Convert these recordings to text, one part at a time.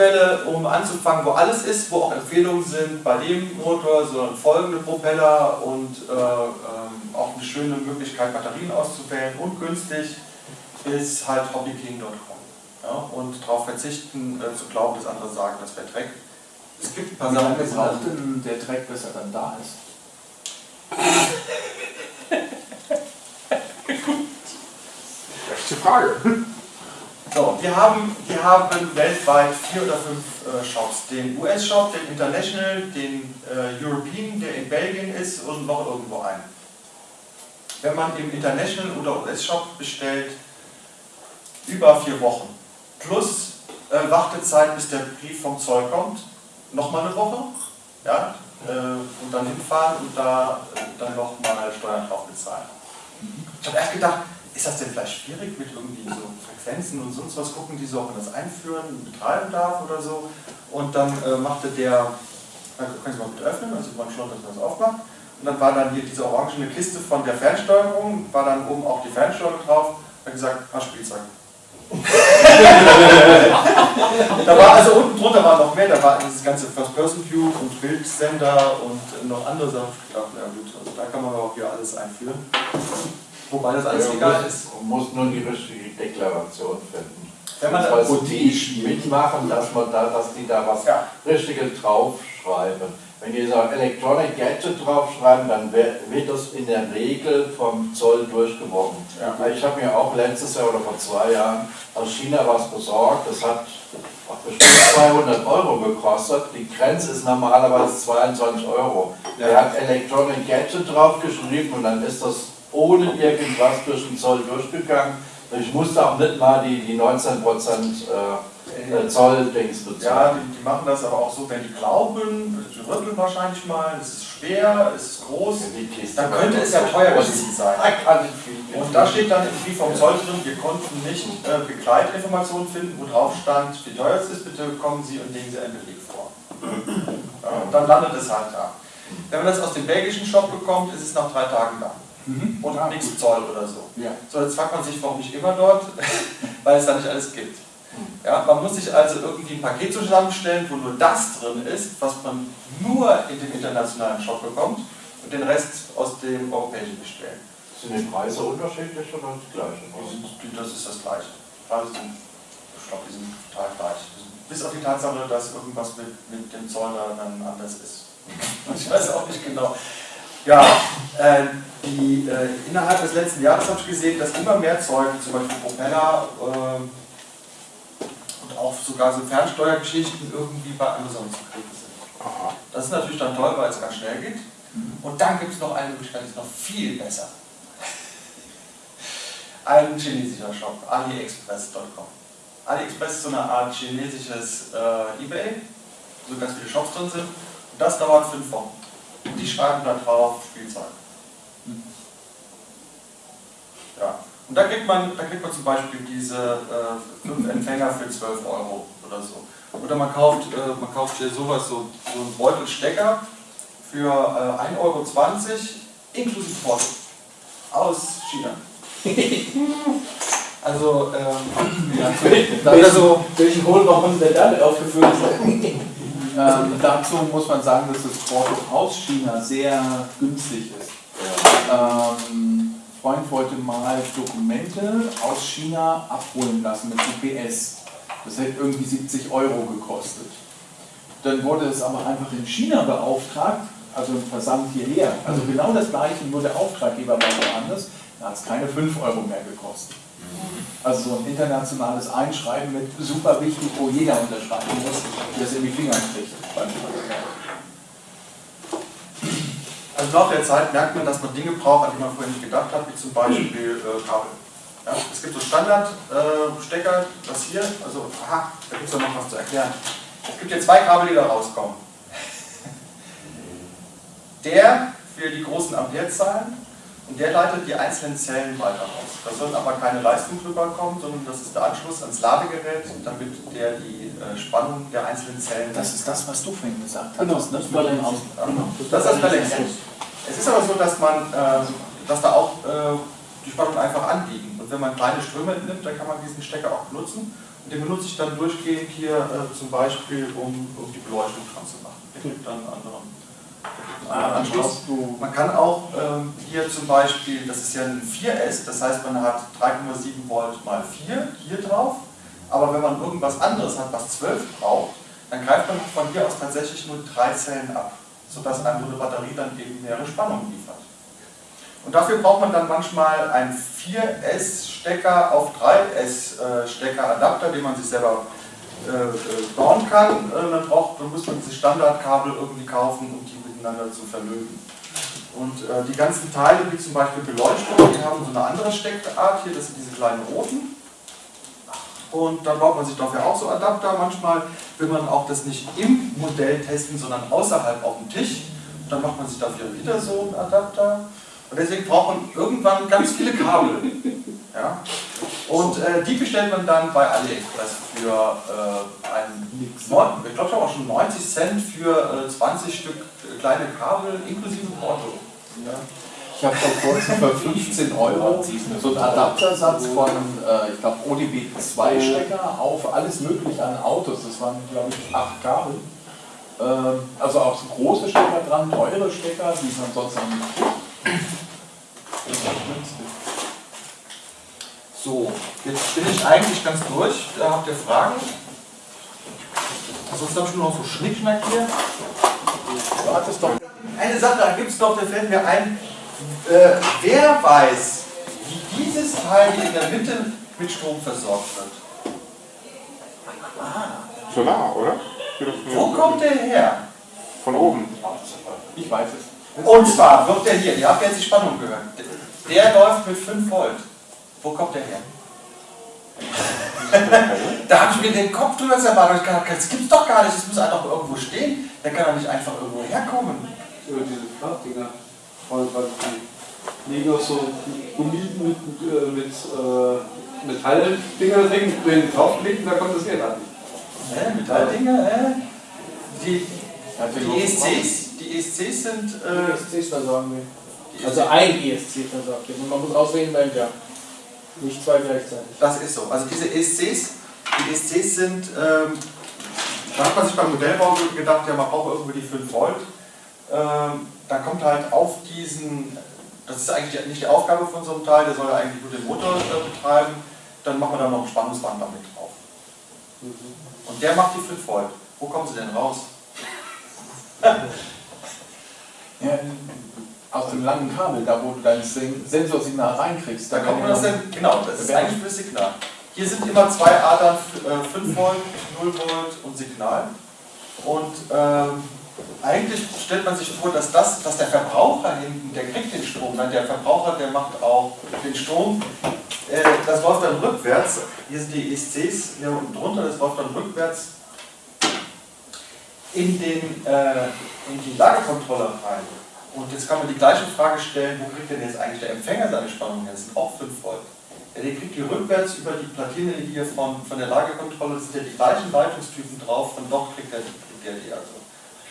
Quelle, um anzufangen, wo alles ist, wo auch Empfehlungen sind, bei dem Motor, sondern folgende Propeller und äh, ähm, auch eine schöne Möglichkeit, Batterien auszuwählen und günstig, ist halt hobbyking.com. Ja? Und darauf verzichten, äh, zu glauben, dass andere sagen, das wäre Dreck. Es gibt ein paar Sachen, die braucht denn der Dreck, bis er dann da ist? Rechte Frage. So, wir haben, wir haben weltweit vier oder fünf äh, Shops. Den US-Shop, den International, den äh, European, der in Belgien ist und noch irgendwo einen. Wenn man im International oder US-Shop bestellt, über vier Wochen. Plus äh, Wartezeit, bis der Brief vom Zoll kommt, nochmal eine Woche. Ja, äh, und dann hinfahren und da äh, dann nochmal Steuern drauf bezahlen. Ich habe erst gedacht, ist das denn vielleicht schwierig mit irgendwie so Frequenzen und sonst was gucken, die so, ob man das einführen, betreiben darf oder so. Und dann äh, machte der, also können Sie mal bitte öffnen, also man schaut, dass man das aufmacht. Und dann war dann hier diese orangene Kiste von der Fernsteuerung, war dann oben auch die Fernsteuerung drauf, hat gesagt, ah, Spielzeug. da war also unten drunter war noch mehr, da war dieses ganze First-Person-View und Bildsender und noch andere Sachen. Ich dachte, ja gut, also da kann man auch hier alles einführen. Wobei das alles Ja, egal muss- ist. Man muss nur die richtige Deklaration finden. Wenn man das- die mitmachen, dass man da, dass die da was Ja. Richtiges draufschreiben. Wenn die so Electronic Gadget draufschreiben, dann wird das in der Regel vom Zoll durchgewunken. Ja. Ich habe mir auch letztes Jahr oder vor zwei Jahren aus China was besorgt. Das hat bestimmt 200 Euro gekostet. Die Grenze ist normalerweise 22 Euro. Ja. Er hat Electronic Gadget draufgeschrieben und dann ist das ohne irgendwas durch den Zoll durchgegangen. Ich musste auch nicht mal die, die 19% äh, äh, Zoll-Dings Ja, bezahlen. die, die machen das aber auch so, wenn die glauben, sie rütteln wahrscheinlich mal, es ist schwer, es ist groß, Die Kiste dann könnte es ja teuer gewesen sein. Und da steht dann irgendwie vom Zoll drin, wir konnten nicht äh, Begleitinformationen finden, wo drauf stand, wie teuer es ist, bitte kommen Sie und legen Sie einen Beleg vor. Ja, und dann landet es halt da. Wenn man das aus dem belgischen Shop bekommt, ist es nach drei Tagen da. Und Ah, nichts Zoll oder so. Ja. So, jetzt fragt man sich, warum nicht immer dort, weil es da nicht alles gibt. Ja, man muss sich also irgendwie ein Paket zusammenstellen, wo nur das drin ist, was man nur in dem internationalen Shop bekommt und den Rest aus dem europäischen bestellen. Sind die Preise unterschiedlich oder die gleichen? Die sind, die, das ist das Gleiche. Preise sind, ich glaube, die sind total gleich. Bis auf die Tatsache, dass irgendwas mit, mit dem Zoll da dann anders ist. Ich weiß auch nicht genau. Ja, äh, die, äh, innerhalb des letzten Jahres habe ich gesehen, dass immer mehr Zeug, zum Beispiel Propeller ähm, und auch sogar so Fernsteuergeschichten irgendwie bei Amazon zu kriegen sind. Aha. Das ist natürlich dann toll, weil es ganz schnell geht. Und dann gibt es noch eine Möglichkeit, die ist noch viel besser. Ein chinesischer Shop, aliexpress.com. AliExpress ist so eine Art chinesisches äh, Ebay, wo ganz viele Shops drin sind. Und das dauert fünf Wochen. Und die schreiben da drauf Spielzeug. Ja. Und da kriegt man, da kriegt man zum Beispiel diese äh, fünf Empfänger für 12 Euro oder so. Oder man kauft, äh, man kauft hier sowas, so, so einen Beutelstecker für äh, 1,20 Euro inklusive Porto. Aus China. Also, ähm, ja, oder so, Welchen Hohlraum der damit aufgefüllt. Ähm, dazu muss man sagen, dass das Porto aus China sehr günstig ist. Ähm, Freund wollte mal Dokumente aus China abholen lassen mit UPS. Das hätte irgendwie 70 Euro gekostet. Dann wurde es aber einfach in China beauftragt, also im Versand hierher. Also genau das gleiche, nur der Auftraggeber war woanders. Da hat es keine 5 Euro mehr gekostet. Also so ein internationales Einschreiben mit super wichtig, wo jeder unterschreiben muss, es in die Finger kriegt. Also nach der Zeit merkt man, dass man Dinge braucht, an die man vorher nicht gedacht hat, wie zum Beispiel äh, Kabel. Ja, es gibt so Standardstecker, das hier, also aha, da gibt es noch was zu erklären. Es gibt hier zwei Kabel, die da rauskommen. Der für die großen Amperezahlen und der leitet die einzelnen Zellen weiter aus. Da soll aber keine Leistung drüber kommen, sondern das ist der Anschluss ans Ladegerät, damit der die äh, Spannung der einzelnen Zellen Das ist das, was du vorhin gesagt Genau, hast. das war dann aus. ja, Das ist das Balancing. Es ist aber so, dass man, äh, dass da auch äh, die Spannung einfach anliegen. Und wenn man kleine Ströme nimmt, dann kann man diesen Stecker auch benutzen. Den benutze ich dann durchgehend hier äh, zum Beispiel, um, um die Beleuchtung dran zu machen. Der gibt dann einen anderen, Anschluss. Man kann auch ähm, hier zum Beispiel, das ist ja ein 4S, das heißt man hat 3,7 Volt mal 4 hier drauf, aber wenn man irgendwas anderes hat, was 12 braucht, dann greift man von hier aus tatsächlich nur drei Zellen ab, sodass einem eine Batterie dann eben mehrere Spannungen liefert. Und dafür braucht man dann manchmal einen 4S-Stecker auf 3S-Stecker-Adapter, den man sich selber äh, äh, bauen kann. Äh, dann, braucht, dann muss man diese Standardkabel irgendwie kaufen, um die miteinander zu verlöten. Und äh, die ganzen Teile, wie zum Beispiel Beleuchtung, die haben so eine andere Steckart. Hier, das sind diese kleinen roten. Und dann baut man sich dafür auch so Adapter. Manchmal will man auch das nicht im Modell testen, sondern außerhalb auf dem Tisch. Dann macht man sich dafür wieder so einen Adapter. Und deswegen braucht man irgendwann ganz viele Kabel. Ja? Und äh, die bestellt man dann bei AliExpress für äh, einen, neun- ich glaube auch schon 90 Cent für äh, 20 Stück kleine Kabel inklusive Porto. Ja? Ich habe vor kurzem für 15 Euro so einen Adaptersatz von, äh, ich glaube, ODB 2 Stecker auf alles mögliche an Autos. Das waren, glaube ich, acht Kabel. Ähm, also auch so große Stecker dran, teure Stecker, die man sonst günstig. So, jetzt bin ich eigentlich ganz durch. Da habt ihr Fragen? Sonst habe ich nur noch so Schnickschnack hier. Hattest doch Eine Sache, da gibt es doch, da fällt mir ein, äh, wer weiß, wie dieses Teil hier in der Mitte mit Strom versorgt wird? Solar, oder? Wo kommt der her? Von oben. Ich weiß es. Und zwar wird der hier, ihr habt jetzt die Spannung gehört, der läuft mit 5 Volt. Wo kommt der her? da habe ich mir den Kopf drüber ich gedacht, das gibt's doch gar nicht, das muss einfach irgendwo stehen. Der kann doch nicht einfach irgendwo herkommen. Über diese Flachdinger. Weil weil die liegen auch so Gummi mit, äh, mit äh, Metalldinger drin, wenn die draufklicken, da kommt das Geld an. Hä, Metalldinger, hä? Die, die ESCs, die ESCs sind, äh, ESCs versorgen wir. die Also ein ESC versorgt. Und man muss auswählen, welcher. Nicht zwei gleichzeitig. Das ist so. Also diese ESCs, die ESCs sind, ähm, da hat man sich beim Modellbau gedacht, ja, man braucht irgendwie die 5 Volt. Ähm, da kommt halt auf diesen, das ist eigentlich nicht die Aufgabe von so einem Teil, der soll ja eigentlich nur den Motor äh, betreiben, dann machen wir da noch ein Spannungsband damit drauf. Und der macht die 5 Volt. Wo kommen sie denn raus? Ja, aus dem langen Kabel, da wo du dein Sen- Sensorsignal reinkriegst. Da da kommt kann man das denn, genau, das ist eigentlich für Signal. Hier sind immer zwei Adern, äh, 5 Volt, 0 Volt und Signal. Und ähm, eigentlich stellt man sich vor, dass, das, dass der Verbraucher hinten, der kriegt den Strom, dann der Verbraucher, der macht auch den Strom. Äh, das läuft dann rückwärts. Hier sind die ESCs hier unten drunter, das läuft dann rückwärts in, den, äh, in die Lagerkontrolle rein. Und jetzt kann man die gleiche Frage stellen, wo kriegt denn jetzt eigentlich der Empfänger seine Spannung her? Das sind auch 5 Volt. Ja, der kriegt die rückwärts über die Platine die hier von, von der Lagerkontrolle, das sind ja die gleichen Leitungstypen drauf, von dort kriegt der, kriegt die also.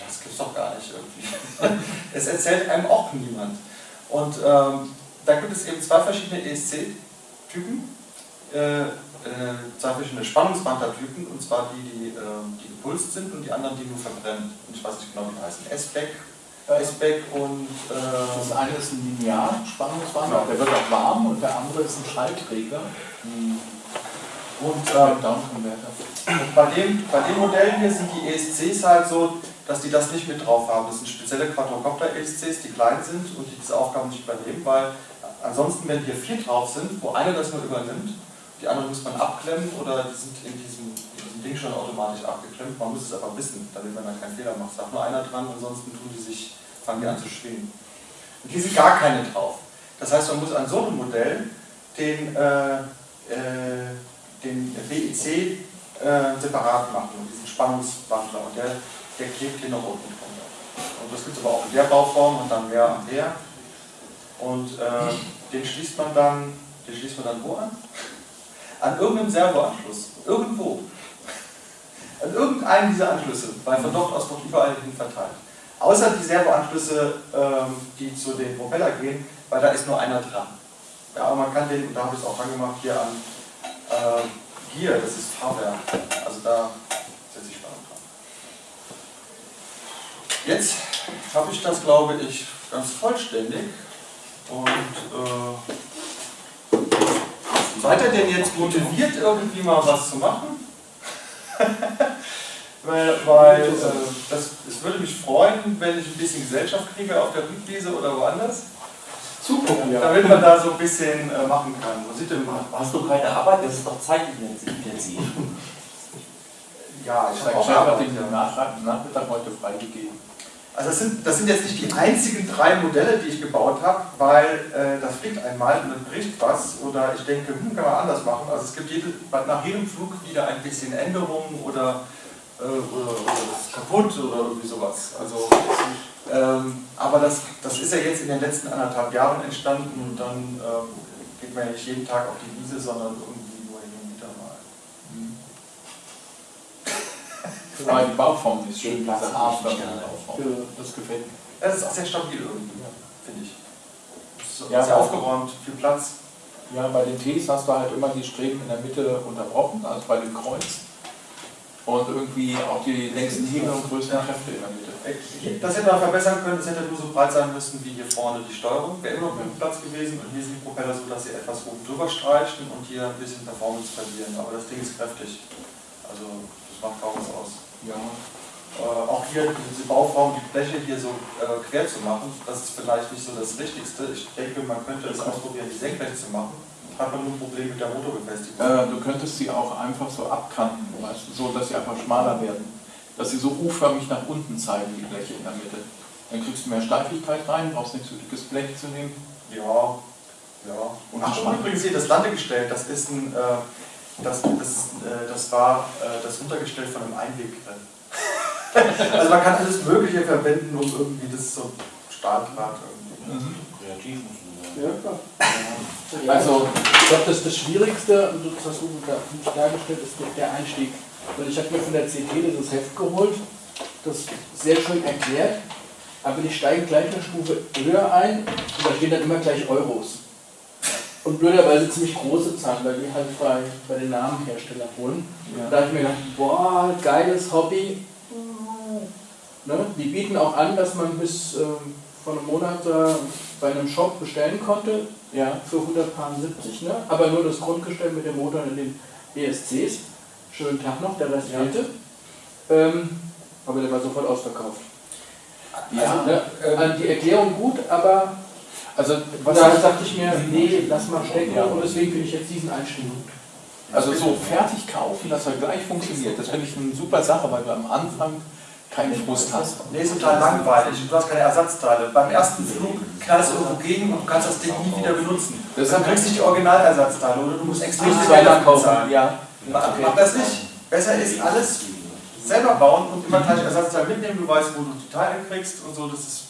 Das gibt's doch gar nicht irgendwie. es erzählt einem auch niemand. Und ähm, da gibt es eben zwei verschiedene ESC-Typen, äh, äh, zwei verschiedene Spannungswandlertypen, und zwar die, die, ähm, die gepulst sind und die anderen, die nur verbrennen. Und ich weiß nicht genau, wie die heißen. S-Back, S-Back und Das äh, eine ist ein Linear-Spannungswandler, Genau. der wird auch warm und der andere ist ein Schallträger. und Ähm, ähm. Und bei dem, bei dem Modell hier sind die ESCs halt so, dass die das nicht mit drauf haben. Das sind spezielle Quadrocopter-ESCs, die klein sind und die diese Aufgaben nicht übernehmen, weil ansonsten, wenn hier vier drauf sind, wo einer das nur übernimmt, die anderen muss man abklemmen oder die sind in diesem, diesem Ding schon automatisch abgeklemmt. Man muss es aber wissen, damit man dann keinen Fehler macht. Darf nur einer dran, ansonsten tun die sich, fangen die an zu schwingen. Und hier sind gar keine drauf. Das heißt, man muss an so einem Modell den, äh, äh, den BIC äh, separat machen, diesen Spannungswandler. Und der, der klebt hier noch unten drunter. Und das gibt es aber auch in der Bauform und dann mehr Ampere. Und äh, den schließt man dann, den schließt man dann wo an? An irgendeinem Servoanschluss. Irgendwo. An irgendeinem dieser Anschlüsse, weil von dort aus noch überall hin verteilt. Außer die Servoanschlüsse, ähm, die zu den Propeller gehen, weil da ist nur einer dran. Ja, aber man kann den, und da habe ich es auch dran gemacht, hier an, äh, Gear, das ist Fahrwerk. Also da setze ich Spannung dran. Jetzt habe ich das, glaube ich, ganz vollständig. Und äh, seid ihr denn jetzt motiviert, irgendwie mal was zu machen? Weil weil äh, das, es würde mich freuen, wenn ich ein bisschen Gesellschaft kriege auf der Rückwiese oder woanders. Zugucken, ja. Damit man da so ein bisschen äh, machen kann. Wo sieht denn Hast du keine Arbeit? Das ist doch zeitintensiv. Ja, ich habe auch Arbeit. den Ja. Nach- Nachmittag heute freigegeben. Also das sind, das sind jetzt nicht die einzigen drei Modelle, die ich gebaut habe, weil äh, das fliegt einmal und dann bricht was oder ich denke, hm, kann man anders machen. Also es gibt jede, nach jedem Flug wieder ein bisschen Änderungen oder, äh, oder, oder das ist kaputt oder irgendwie sowas. Also, ähm, aber das, das ist ja jetzt in den letzten anderthalb Jahren entstanden und dann ähm, geht man ja nicht jeden Tag auf die Wiese, sondern irgendwie nur hin und wieder mal. Aber die Bauform ist schön, Den Platz diese gerne. Bauform. Ja. Das gefällt mir. Es ist auch sehr stabil irgendwie, finde ich. Es ist Ja, sehr aber- aufgeräumt, viel Platz. Ja, bei den Ts hast du halt immer die Streben in der Mitte unterbrochen, also bei dem Kreuz. Und irgendwie auch die längsten Hebel und größten Ja. Kräfte in der Mitte. Das hätte man verbessern können, es hätte nur so breit sein müssen wie hier vorne die Steuerung. Wäre immer noch genug Platz gewesen und hier sind die Propeller so, dass sie etwas oben drüber streichen und hier ein bisschen Performance verlieren. Aber das Ding ist kräftig. Also das macht kaum was aus. Ja. Äh, auch hier diese Bauform, die Bleche hier so äh, quer zu machen, das ist vielleicht nicht so das Richtigste. Ich denke, man könnte es ausprobieren, die senkrecht zu machen. Hat man nur ein Problem mit der Motorbefestigung. Äh, du könntest sie auch einfach so abkanten, weißt du, so dass sie einfach schmaler werden. Dass sie so U-förmig nach unten zeigen, die Bleche in der Mitte. Dann kriegst du mehr Steifigkeit rein, brauchst nicht so dickes Blech zu nehmen. Ja, ja. Und Ach, und übrigens hier das Landegestell, das ist ein, äh, das, das, äh, das war äh, das Untergestell von einem Einweggrill. also man kann alles Mögliche verwenden, um irgendwie das so Stahldraht irgendwie. Kreativ muss man. Ja. Also, Ich glaube, das, das Schwierigste, und das hast du da nicht dargestellt, ist der- der Einstieg. Weil ich habe mir von der CT dieses Heft geholt, das sehr schön erklärt, aber die steigen gleich eine Stufe höher ein und da stehen dann immer gleich Euros. Und blöderweise ziemlich große Zahlen, weil die halt bei, bei den Namenherstellern holen. Und da habe ich mir gedacht, boah, geiles Hobby. Ne? Die bieten auch an, dass man bis ähm, vor einem Monat äh, bei einem Shop bestellen konnte, ja, für 170, ne? aber nur das Grundgestell mit dem Motor in den ESCs. Schönen Tag noch, der Rest Ja. fehlte. Ähm, aber der war sofort ausverkauft. ja. Also, ne, äh, die Erklärung gut, aber Also, was da dachte ich mir, nee, lass mal stecken Ja. und deswegen finde ich jetzt diesen Einstieg gut. also so fertig kaufen, dass er gleich funktioniert, das finde ich eine super Sache, weil du am Anfang keinen Frust hast. Nee, ist total langweilig. Du hast keine Ersatzteile. Beim ersten Flug knallst du irgendwo gegen und du kannst das Ding nie wieder benutzen. Deshalb Dann kriegst du nicht die Originalersatzteile oder du musst extrem Nicht viel Geld kaufen. Ja. Mach, mach das nicht. Besser ist alles selber bauen und immer gleich Ersatzteil mitnehmen. Du weißt, wo du die Teile kriegst und so. Das ist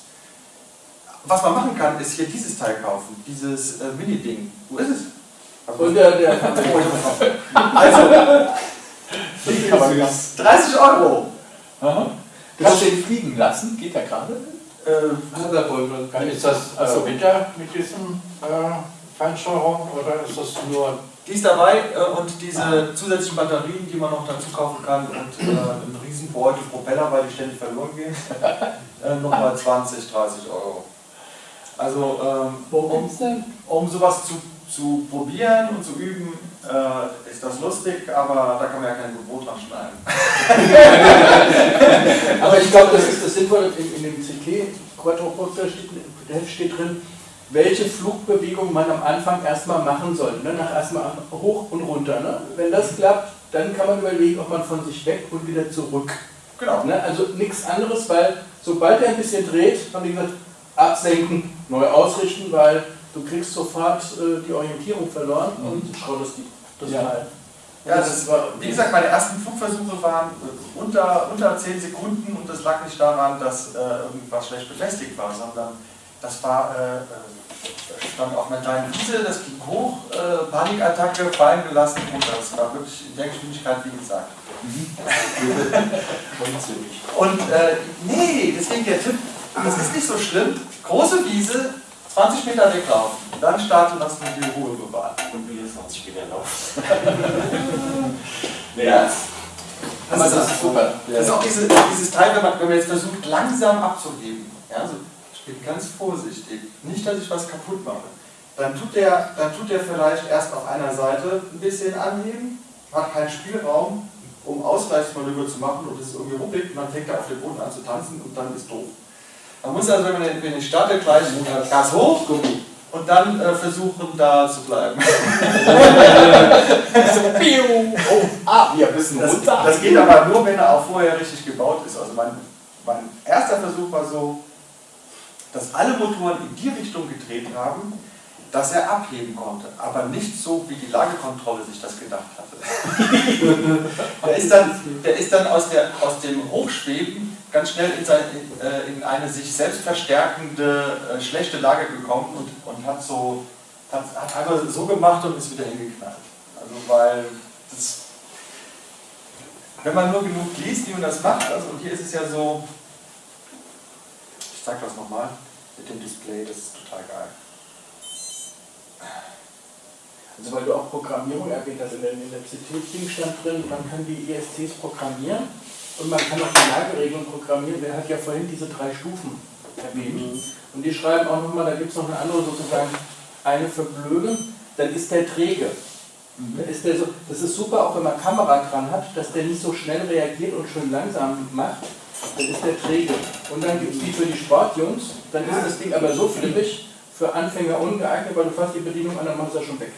was man machen kann, ist hier dieses Teil kaufen. Dieses äh, Mini-Ding. Wo ist es? Also, Und der, der also Aber ja. 30 Euro. Aha. Kannst du den fliegen lassen? Geht der gerade? Äh, Ist das Ach so. äh, Winter mit diesem äh, Feinsteuerung oder ist das nur Die ist dabei äh, und diese zusätzlichen Batterien, die man noch dazu kaufen kann und äh, einen riesen Beutel Propeller, weil die ständig verloren gehen, äh, nochmal 20, 30 Euro. Also ähm, Worum um, um sowas zu, zu probieren und zu üben, äh, ist das lustig, aber da kann man ja kein Brot dran schneiden. Ich glaube, das ist das Sinnvolle. In, in dem CT Quadroporter steht, steht drin, welche Flugbewegung man am Anfang erstmal machen soll. Ne? Nach erstmal hoch und runter. Ne? Wenn das klappt, dann kann man überlegen, ob man von sich weg und wieder zurück. Genau. Ne? Also nichts anderes, weil sobald er ein bisschen dreht, haben die gesagt, absenken, neu ausrichten, weil du kriegst sofort äh, die Orientierung verloren und schrottest die, das Ja. Teil. Ja, das war, wie gesagt, meine ersten Flugversuche waren äh, unter, unter 10 Sekunden und das lag nicht daran, dass äh, irgendwas schlecht befestigt war, sondern das war, äh, äh, stand auf einer kleinen Wiese, das ging hoch, äh, Panikattacke, fallen gelassen und das war wirklich in der Geschwindigkeit, wie gesagt. Und äh, nee, deswegen der Tipp, das ist nicht so schlimm, große Wiese, 20 Meter weglaufen. dann starten lassen und die Ruhe bewahren. Und wie ist 20 Meter Lauf? Ja. Aber das ist super. Das ist auch diese, dieses Teil, wenn man, wenn man jetzt versucht, langsam abzuheben. Ja, also ich bin ganz vorsichtig. Nicht, dass ich was kaputt mache. Dann tut, der, dann tut der vielleicht erst auf einer Seite ein bisschen anheben, hat keinen Spielraum, um Ausgleichsmanöver zu machen und es ist irgendwie ruppig und dann fängt er auf dem Boden an zu tanzen und dann ist doof. Man muss also, wenn man, wenn ich starte, gleich Gas hoch und dann äh, versuchen, da zu bleiben. Oh, ah, wir wissen Das, runter. das geht aber nur, wenn er auch vorher richtig gebaut ist. Also mein, mein erster Versuch war so, dass alle Motoren in die Richtung gedreht haben, dass er abheben konnte, aber nicht so, wie die Lagekontrolle sich das gedacht hatte. der, ist dann, der ist dann aus, der, aus dem Hochschweben ganz schnell in, sein, in, äh, in eine sich selbst verstärkende äh, schlechte Lage gekommen und, und hat, so, hat, hat einfach so gemacht und ist wieder hingeknallt. Also weil das, wenn man nur genug liest, wie man das macht, also und hier ist es ja so, ich sag das nochmal, mit dem Display, das ist total geil. Also weil du auch Programmierung erwähnt hast, in der, CT-Ding stand drin, man kann die ESCs programmieren und man kann auch die Lageregelung programmieren. Der hat ja vorhin diese drei Stufen erwähnt. Und die schreiben auch nochmal, da gibt es noch eine andere sozusagen, eine für Blöde, dann ist der träge. Dann ist der so, das ist super, auch wenn man Kamera dran hat, dass der nicht so schnell reagiert und schön langsam macht, dann ist der träge. Und dann gibt es die für die Sportjungs, dann ist das Ding aber so flippig, für Anfänger ungeeignet, weil du fasst die Bedienung an, dann machst du das schon weg.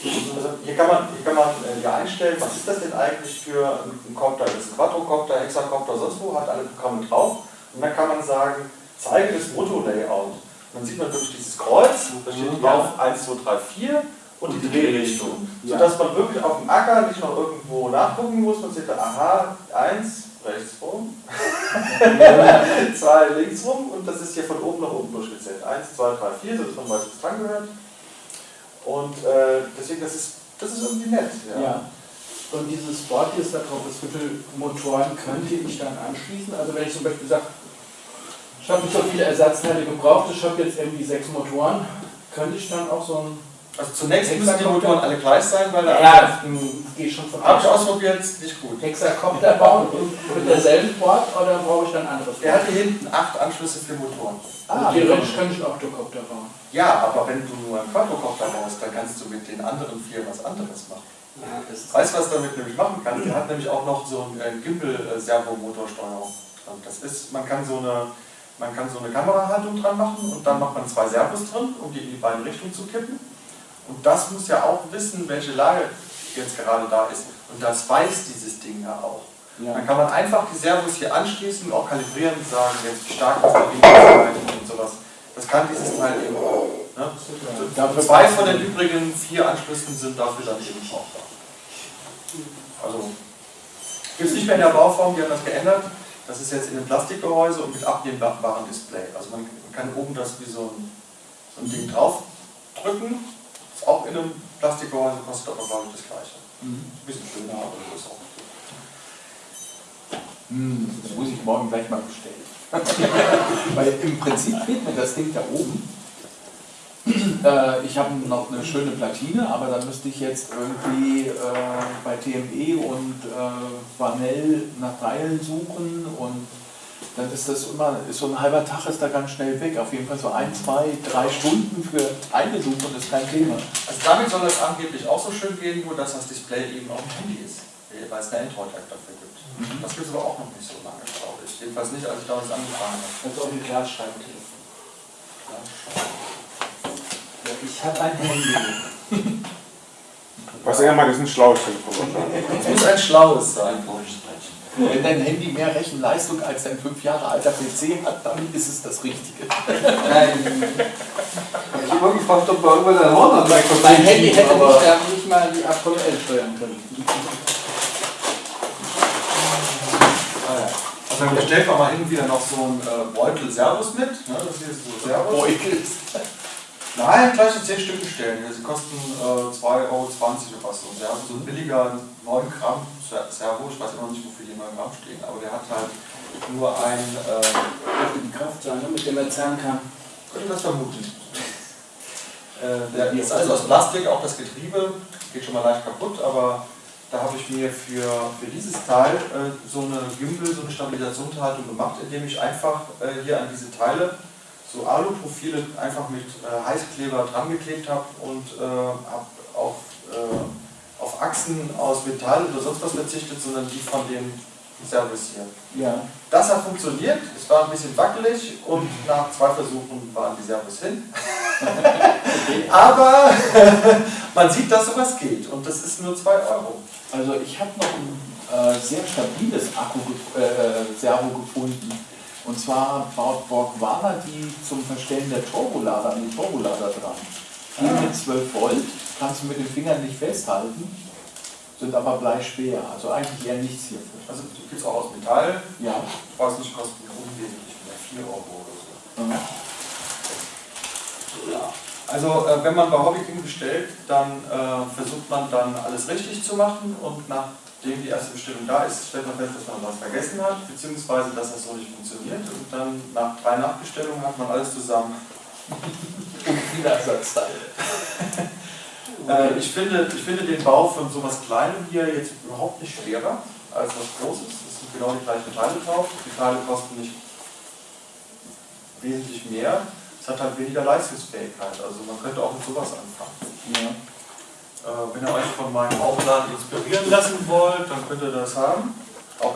Hier kann man, hier kann man äh, ja einstellen, was ist das denn eigentlich für ein Copter? Das ist ein Quadrocopter, Hexacopter, sonst wo, hat alle Programme drauf. Und dann kann man sagen, zeige das Motorlayout. Und dann sieht man wirklich dieses Kreuz, da steht drauf 1, 2, 3, 4 und die Drehrichtung. Sodass man wirklich auf dem Acker nicht noch irgendwo nachgucken muss. Man sieht da, aha, 1 rechts rum, 2 links rum und das ist hier von oben nach unten durchgezählt. 1, 2, 3, 4, so dass man weiß, was dran gehört. Und äh, deswegen, das ist, das ist irgendwie nett. Ja. Ja. Und dieses Sport ist da drauf, das viele Motoren könnte ich dann anschließen. Also wenn ich zum Beispiel sage, ich habe nicht so viele Ersatzteile gebraucht, ich habe jetzt irgendwie sechs Motoren, könnte ich dann auch so ein Also zunächst müssen die Motoren alle gleich sein, weil der ja, das geht schon von habe ich ausprobiert, nicht gut. Hexakopter bauen mit derselben Board oder brauche ich dann anderes? Er hat hier hinten acht Anschlüsse für Motoren. Ah, theoretisch könnte ich einen Octocopter bauen. Ja, aber wenn du nur einen Quadrocopter baust, dann kannst du mit den anderen vier was anderes machen. Ja, Weißt du, was damit nämlich machen kannst? Der hat nämlich auch noch so eine Gimbal-Servomotorsteuerung. Und Das ist, man kann so eine, man kann so eine Kamerahaltung dran machen und dann macht man zwei Servos drin, um die in die beiden Richtungen zu kippen. Und das muss ja auch wissen, welche Lage jetzt gerade da ist. Und das weiß dieses Ding ja auch. Dann kann man einfach die Servos hier anschließen und auch kalibrieren und sagen, jetzt wie stark ist der Winkel und sowas. Das kann dieses Teil eben auch. Ne? Dafür Zwei von den übrigen vier Anschlüssen sind dafür dann eben auch da. Also, gibt es nicht mehr in der Bauform, die haben das geändert. Das ist jetzt in einem Plastikgehäuse und mit abnehmbaren Display. Also man kann oben das wie so ein, so ein Ding draufdrücken. Ist auch in einem Plastikgehäuse, kostet aber glaube ich das gleiche. Ein bisschen schöner, aber das ist auch. Hm, das muss ich morgen gleich mal bestellen. Weil im Prinzip fehlt mir das Ding da oben. Äh, ich habe noch eine schöne Platine, aber dann müsste ich jetzt irgendwie äh, bei TME und äh, Vanell nach Teilen suchen und dann ist das immer, ist so ein halber Tag ist da ganz schnell weg. Auf jeden Fall so ein, zwei, drei Stunden für Teile suchen ist kein Thema. Also damit soll das angeblich auch so schön gehen, nur dass das Display eben auf dem Handy ist, weil es eine Android-App dafür gibt. Das gibt es aber auch noch nicht so lange, glaube ich. Jedenfalls nicht, als ich damals angefangen habe. Also auf den Glas schreiben Telefon. Ja, ich habe ein Handy. Was er meint, ist ein schlaues Telefon. Es muss ein schlaues sein. Wenn dein Handy mehr Rechenleistung als dein fünf Jahre alter PC hat, dann ist es das Richtige. Ich habe mal gefragt, ob wir irgendwann ein Horn an Mein Handy hätte mich da nicht mal die aktuell steuern können. Also dann bestellt man mal hin wieder noch so einen äh, Beutel Servus mit. Ne? Das hier ist so Servus. Beutel. Nein, gleich so 10 Stück bestellen. Sie kosten äh, 2,20 Euro oder was. Und der hat so ein billiger 9 Gramm Ser- Servo. Ich weiß immer noch nicht, wofür die 9 Gramm stehen, aber der hat halt nur ein. Äh, Kraft sein, ne, mit dem er zerren kann. könnte das vermuten. Äh, der ist also aus Plastik, auch das Getriebe, geht schon mal leicht kaputt, aber da habe ich mir für, für dieses Teil äh, so eine Gimbal, so eine Stabilisationshaltung gemacht, indem ich einfach äh, hier an diese Teile so Aluprofile einfach mit äh, Heißkleber dran geklebt habe und äh, habe auf, äh, auf Achsen aus Metall oder sonst was verzichtet, sondern die von dem Service hier. Ja. Das hat funktioniert, es war ein bisschen wackelig und nach zwei Versuchen waren die Servos hin. Aber man sieht, dass sowas geht und das ist nur 2 Euro. Also ich habe noch ein äh, sehr stabiles Akku gef- äh, Servo gefunden. Und zwar baut Borgwana die zum Verstellen der Turbolader an den Turbolader dran. Die mit 12 Volt, kannst du mit den Fingern nicht festhalten, sind aber bleischwer. Also eigentlich eher nichts hierfür. Also gibt es auch aus Metall, Ja. ich weiß nicht, kostet unwesentlich mehr, 4 Euro oder so. Mhm. Also äh, wenn man bei Hobbyking bestellt, dann äh, versucht man dann alles richtig zu machen und nachdem die erste Bestellung da ist, stellt man fest, dass man was vergessen hat, beziehungsweise dass das so nicht funktioniert und dann nach drei Nachbestellungen hat man alles zusammen. Und viele Ersatzteile. Äh, ich, finde, ich finde den Bau von sowas Kleinem hier jetzt überhaupt nicht schwerer als was Großes. Es sind genau die gleichen Teile drauf. Die Teile kosten nicht wesentlich mehr. Es hat halt weniger Leistungsfähigkeit. Also man könnte auch mit sowas anfangen. Ja. Äh, wenn ihr euch von meinem Aufladen inspirieren lassen wollt, dann könnt ihr das haben. Auch